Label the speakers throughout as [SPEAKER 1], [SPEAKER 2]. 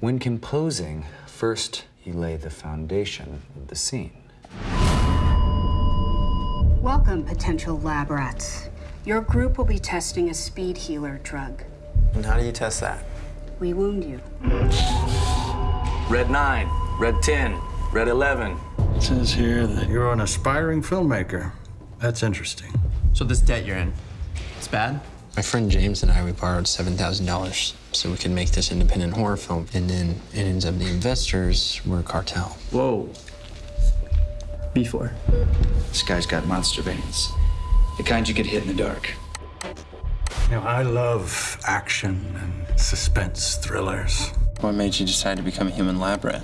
[SPEAKER 1] When composing, first you lay the foundation of the scene.
[SPEAKER 2] Welcome, potential lab rats. Your group will be testing a speed healer drug.
[SPEAKER 3] And how do you test that?
[SPEAKER 2] We wound you.
[SPEAKER 3] Red 9, Red 10, Red 11.
[SPEAKER 4] It says here that you're an aspiring filmmaker. That's interesting.
[SPEAKER 5] So this debt you're in, it's bad?
[SPEAKER 6] My friend James and I, we borrowed $7,000 so we could make this independent horror film. And then it ends up the investors were a cartel.
[SPEAKER 5] Whoa. Before.
[SPEAKER 7] This guy's got monster veins. The kind you get hit in the dark.
[SPEAKER 4] You know, I love action and suspense thrillers.
[SPEAKER 6] What made you decide to become a human lab rat?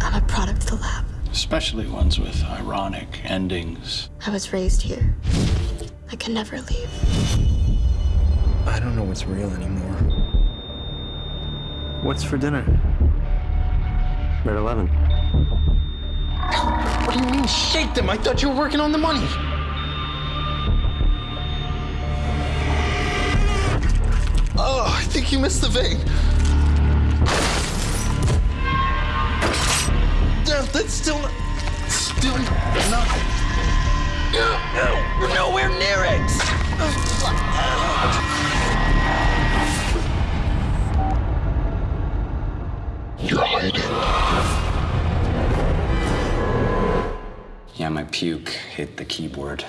[SPEAKER 8] I'm a product of the lab.
[SPEAKER 4] Especially ones with ironic endings.
[SPEAKER 8] I was raised here. I can never leave.
[SPEAKER 6] I don't know what's real anymore.
[SPEAKER 5] What's for dinner? Red 11.
[SPEAKER 6] What do you mean, shake them? I thought you were working on the money. Oh, I think you missed the vein. Damn, that's still not. Still not. We're nowhere near it.
[SPEAKER 7] You're hiding. Yeah, my puke hit the keyboard.